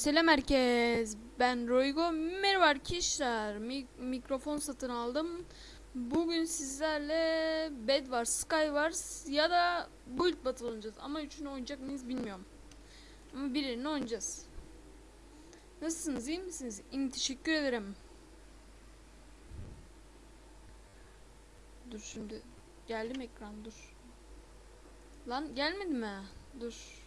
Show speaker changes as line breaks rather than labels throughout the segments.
Selam herkes. Ben Roygo. Merhaba arkadaşlar. Mi- mikrofon satın aldım. Bugün sizlerle Bed Wars, Sky Wars ya da Build Battle oynayacağız. Ama üçünü oynayacak mıyız bilmiyorum. Ama birini oynayacağız. Nasılsınız? iyi misiniz? İyi teşekkür ederim. Dur şimdi. Geldi mi ekran? Dur. Lan gelmedi mi? Dur.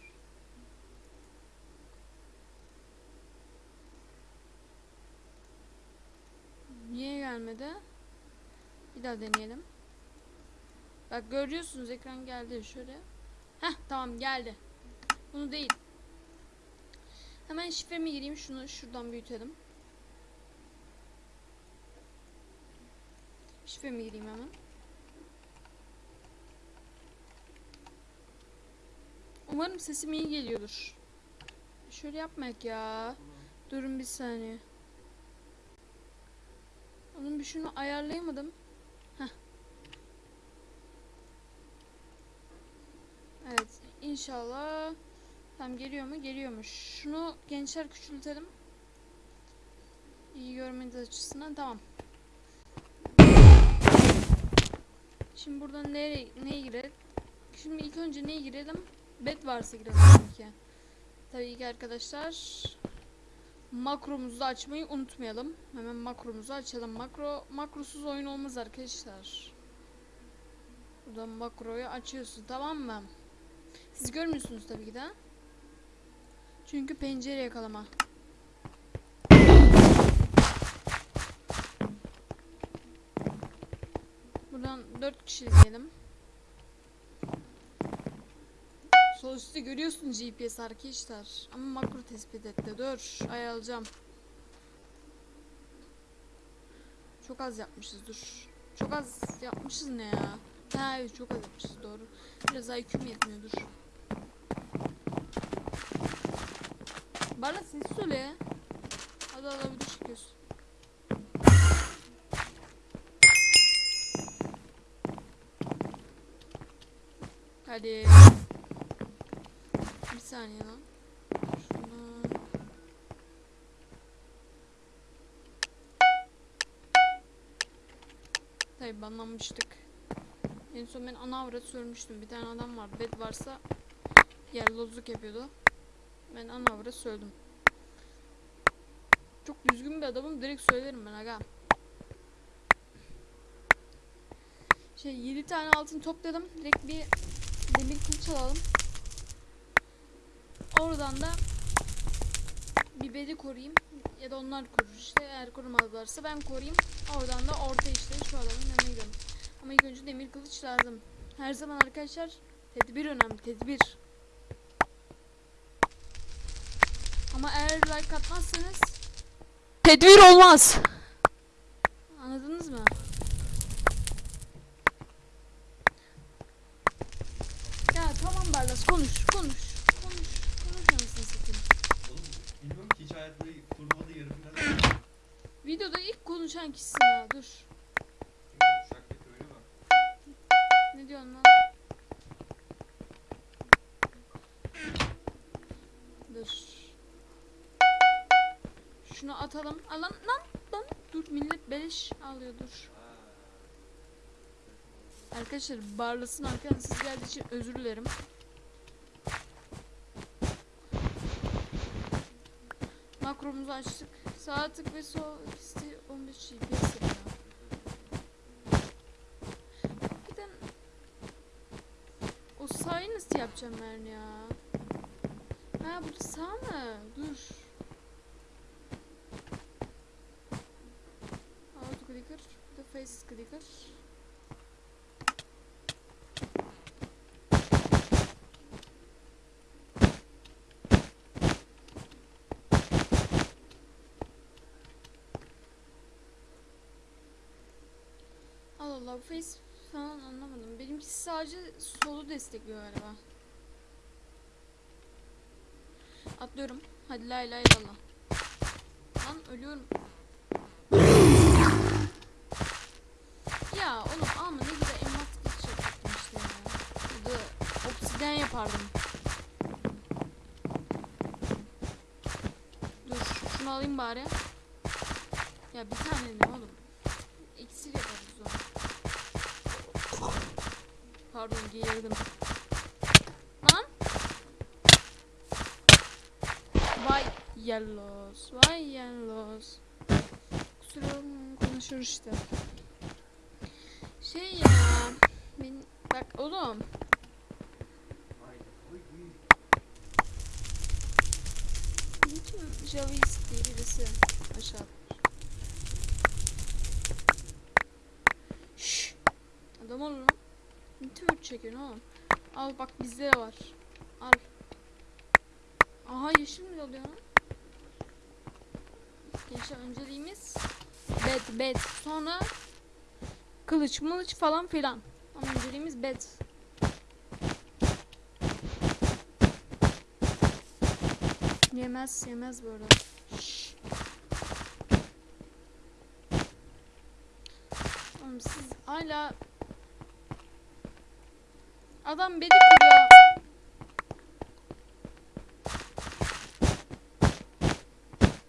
Niye gelmedi? Bir daha deneyelim. Bak görüyorsunuz ekran geldi şöyle. Heh tamam geldi. Bunu değil. Hemen şifremi gireyim şunu şuradan büyütelim. Şifremi gireyim hemen. Umarım sesim iyi geliyordur. Şöyle yapmak ya. Durun bir saniye. Onun bir şunu ayarlayamadım. Heh. Evet inşallah tam geliyor mu? Geliyormuş. Şunu gençler küçültelim. İyi görmeniz açısından tamam. Şimdi buradan nereye neye girelim? Şimdi ilk önce neye girelim? Bed varsa girelim ki. Tabii ki arkadaşlar makromuzu açmayı unutmayalım. Hemen makromuzu açalım. Makro makrosuz oyun olmaz arkadaşlar. Buradan makroyu açıyorsun tamam mı? Siz görmüyorsunuz tabii ki de. Çünkü pencere yakalama. Buradan 4 kişi izleyelim. Sol üstte görüyorsun GPS arkadaşlar. Ama makro tespit etti. Dur ayarlayacağım. Çok az yapmışız dur. Çok az yapmışız ne ya? Ha çok az yapmışız doğru. Biraz IQ'm yetmiyor dur. Bana ses söyle. Hadi hadi video çekiyorsun. Hadi. Bir saniye lan. Şunu... Tabi banlanmıştık. En son ben ana avrat söylemiştim. Bir tane adam var. Bed varsa yer lozluk yapıyordu. Ben ana avrat söyledim. Çok düzgün bir adamım. Direkt söylerim ben aga. Şey 7 tane altın topladım. Direkt bir demir kılıç alalım. Oradan da bir bedi koruyayım. Ya da onlar korur işte. Eğer korumazlarsa ben koruyayım. Oradan da orta işte şu adamın yanına gidelim ama ilk önce demir kılıç lazım. Her zaman arkadaşlar tedbir önemli tedbir. Ama eğer like atmazsanız tedbir olmaz. Anladınız mı? Ya tamam Barlas konuş konuş konuş anasını satayım
Oğlum bilmiyorum ki hiç hayatımda turnuvada yarı final
Videoda konuşan kişisin dur. Ne diyorsun lan? Dur. Şunu atalım. Aa, lan lan. Dur millet beleş alıyor dur. Arkadaşlar Barlas'ın arkadan siz geldiği için özür dilerim. Makromuzu açtık. Sağ tık ve sol ikisi 15 GPS yapıyor. Hakikaten o sağı nasıl yapacağım ben ya? Ha bu sağ mı? Dur. Auto clicker, bir de face clicker. Face falan anlamadım. Benimkisi sadece solu destekliyor galiba. Atlıyorum. Hadi la ilahe illallah. Lan ölüyorum. ya oğlum ama ne güzel elmas yapacaktım işte ya. Ya da obsidyen yapardım. Şunu alayım bari. Ya bir tane ne oğlum? İksir yaparız o. Pardon geğirdim. Lan. Vay yellows. Vay yellows. Kusura konuşur işte. Şey ya. Ben, bak oğlum. Çekiyorsun oğlum? Al bak bizde de var. Al. Aha yeşil mi oluyor lan? Gençler önceliğimiz bed bed. Sonra kılıç mılıç falan filan. Ama önceliğimiz bed. Yemez yemez bu arada. Şşş. Oğlum siz hala Adam bedi kırıyor.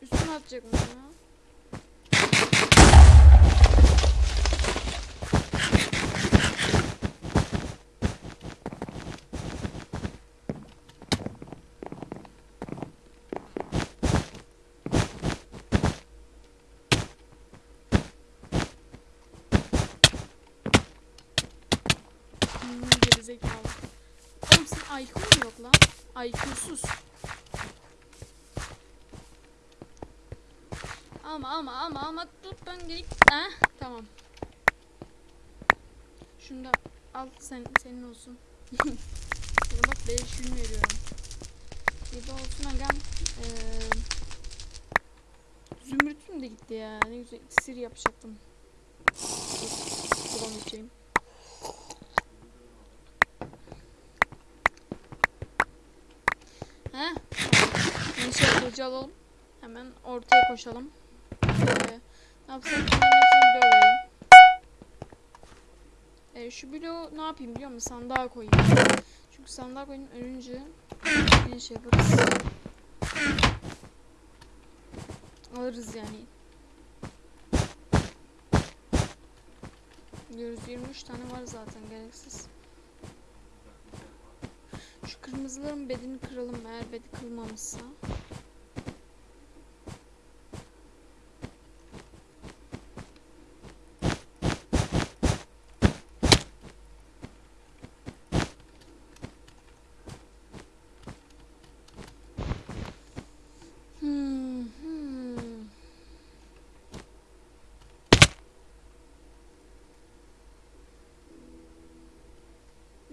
Üstüne atacak mı ya? Hmm, gerizekalı. Oğlum senin IQ mu yok lan? IQ'suz. Ama ama ama ama tut ben gelip eh tamam. Şunu da al sen senin olsun. Şuna bak 5 gün veriyorum. De olsun agam. Ee, zümrütüm de gitti ya. Ne güzel iksir yapacaktım. Dur, Kulağımı içeyim. He? Neyse kılıcı alalım. Hemen ortaya koşalım. Ee, ne yapsam. Ee, şu bloğu ne yapayım biliyor musun? Sandığa koyayım. Çünkü sandığa koyayım ölünce bir şey yaparız. Alırız yani. Görüyoruz 23 tane var zaten gereksiz. Şu kırmızıların bedini kıralım eğer bedi kırılmamışsa.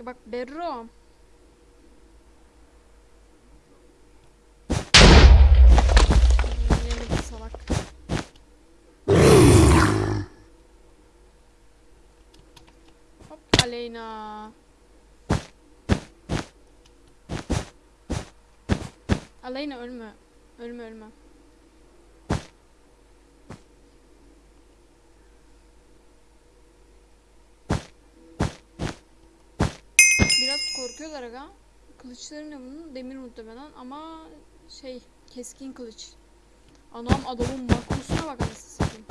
Ya bak Berro. Salak. Hop Aleyna. Aleyna ölme. Ölme ölme. Korkuyorlar aga. Kılıçları ne bunun? Demir muhtemelen ama şey keskin kılıç. Anam adamın makrosuna bak anasını satayım.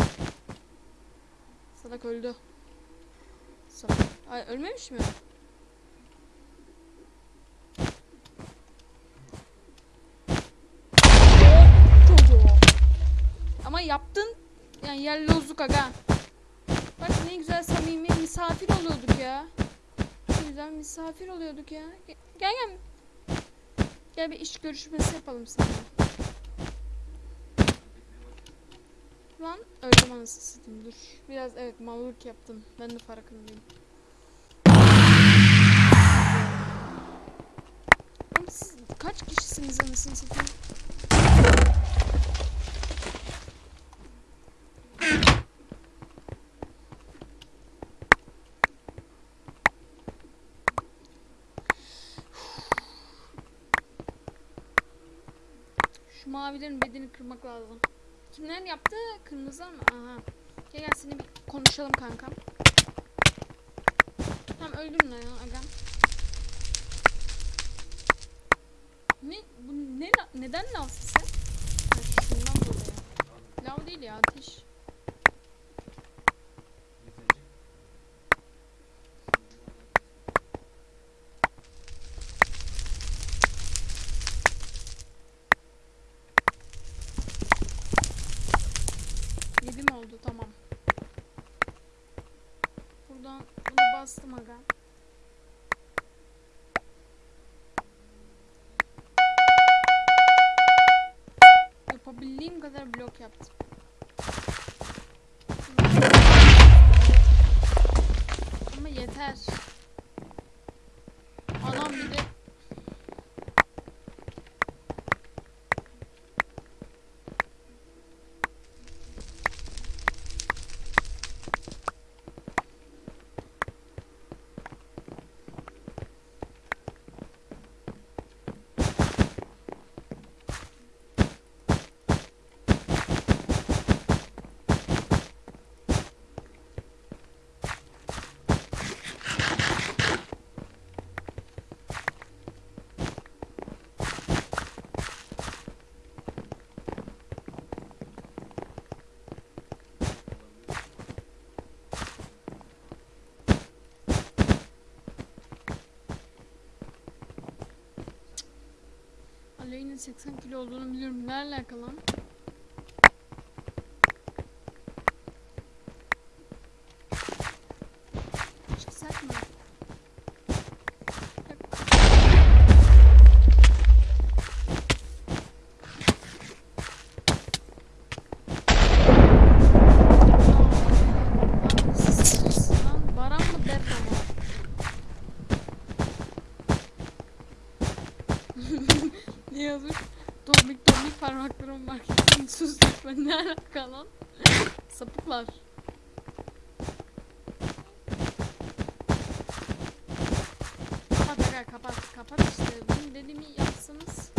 Salak öldü. Salak. Ay ölmemiş mi? Ama yaptın yani yellozluk aga. Bak ne güzel samimi misafir oluyorduk ya. Güzel misafir oluyorduk ya. Ge- Gel gel. Gel bir iş görüşmesi yapalım seninle. Lan öldüm anasını dur. Biraz evet mallık yaptım. Ben de farkındayım. Kaç kişisiniz anasını satayım? Şu mavilerin bedeni kırmak lazım. Kimler yaptı? Kırmızı mı? Aha. Gel gel seni bir konuşalım kankam. Tamam öldürün lan ya agam. Ne? Bu ne? Neden sen? Ha, şundan dolayı. Lav değil ya ateş. Yaptım. Ama yeter. Anam bir de Aleyhine 80 kilo olduğunu biliyorum. Ne alaka lan? Çıksak mı? Yok. Lan siz- lan Baran mı Berra mı? Ne yazmış? Tombik tombik parmaklarım var. Sus lütfen ne alaka lan? Sapıklar. Kapat aga kapat. Kapat işte. Benim dediğimi yapsanız.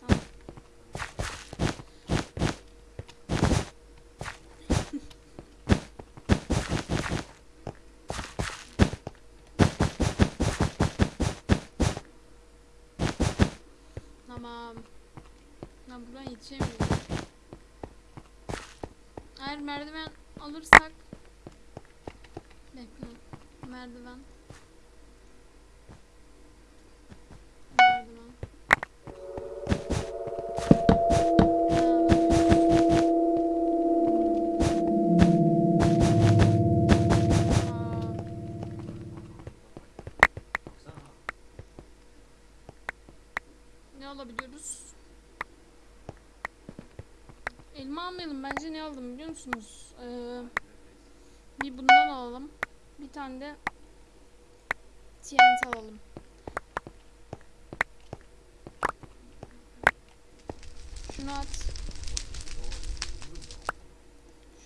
Tamam. Tamam. Ben buradan yetişemiyorum. Eğer merdiven alırsak Bekle. Merdiven. Musunuz? Ee, bir bundan alalım. Bir tane de TNT alalım. Şunu at.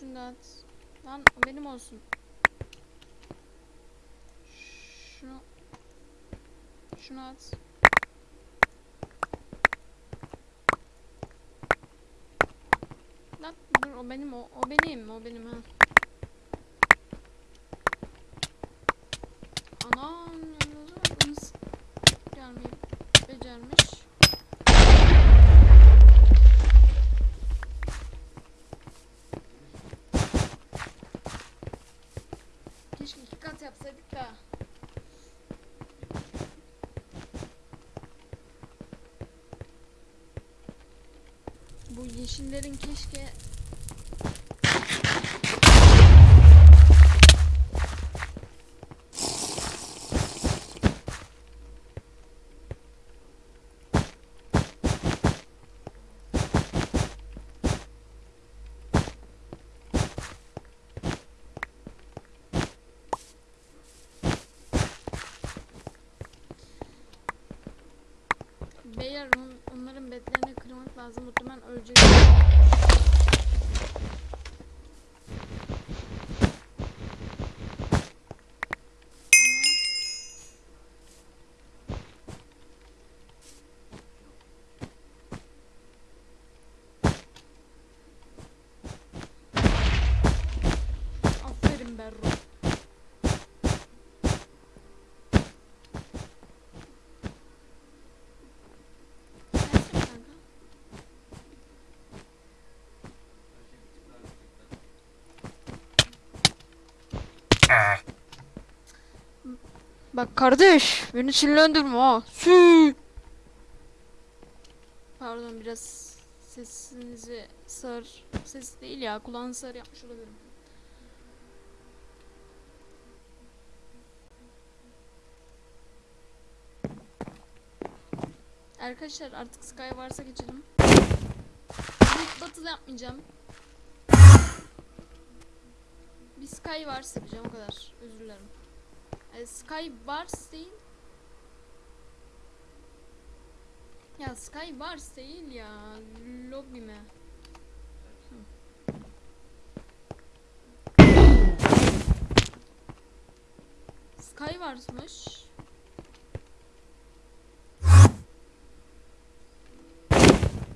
Şunu da at. Lan benim olsun. Şunu şunu at. Lan dur o benim o, o benim o benim ha. Anam yalnız gelmeyi becermiş. Keşke iki kat yapsaydık da. Bu yeşillerin keşke Beyler on- onların betlerini kırmak lazım. Muhtemelen ölecek. Bak kardeş beni sinirlendirme ha. Sü. Pardon biraz sesinizi sağır. Ses değil ya kulağını sağır yapmış olabilirim. Arkadaşlar artık Sky varsa geçelim. Batıl yapmayacağım. Bir Sky varsa yapacağım o kadar. Özür dilerim. E, Sky değil. Ya Sky Wars değil ya. Lobby mi? Sky Wars'mış.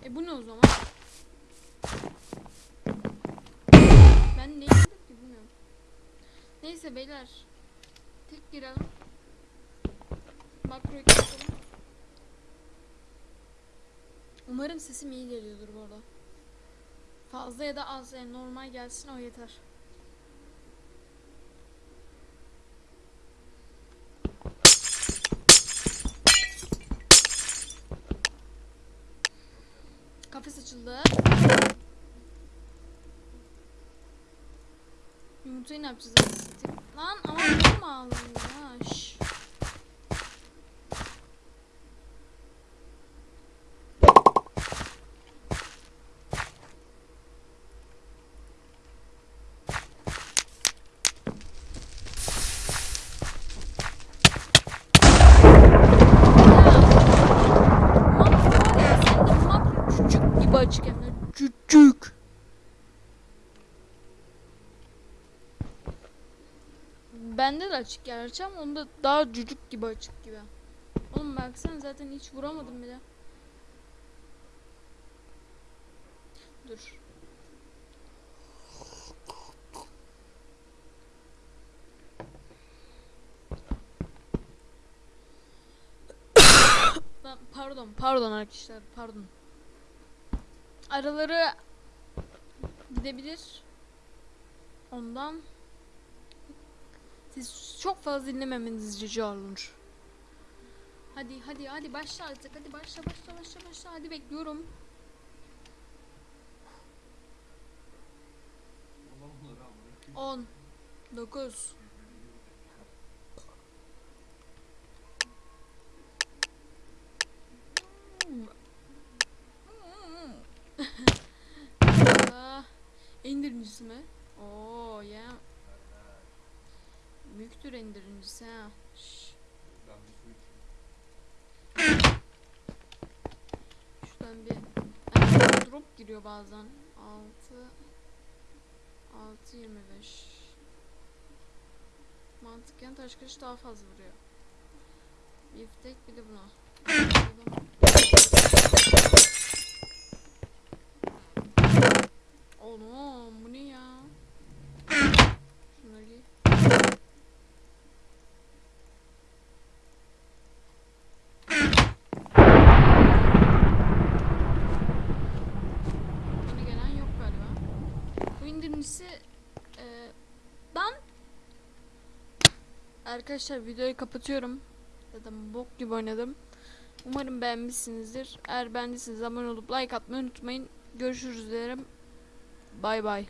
E bu ne o zaman? Ben ne ki bilmiyorum. Neyse beyler. Girelim. Makroyu kapatalım. Umarım sesim iyi geliyordur bu arada. Fazla ya da az yani normal gelsin o yeter. Kafes açıldı. Yumurtayı ne yapacağız? Lan ama ya. Şş. Makro var ya sen de makro cücük gibi açık hem de cücük. Bende de açık gerçi ama onda daha cücük gibi açık gibi. Oğlum baksana zaten hiç vuramadım bile. Dur. Pardon, pardon arkadaşlar, pardon. Araları gidebilir. Ondan siz çok fazla dinlememeniz rica olunur. Hadi hadi hadi başla artık. Hadi başla başla başla başla. Hadi bekliyorum. On, dokuz, Aa, endirincisi mi? Oo ya. Büyüktür endirincisi ha. Şş,
Ben bir su içeyim.
şuradan bir drop giriyor bazen. 6 6 25 Mantıken taş kılıç daha fazla vuruyor. Biftek bir de buna. Oğlum bu ne ya? Şunları giy. Yeni gelen yok galiba. Bu indirimcisi e, ben Arkadaşlar videoyu kapatıyorum. Zaten bok gibi oynadım. Umarım beğenmişsinizdir. Eğer beğendiyseniz abone olup like atmayı unutmayın. Görüşürüz derim. Bay bay.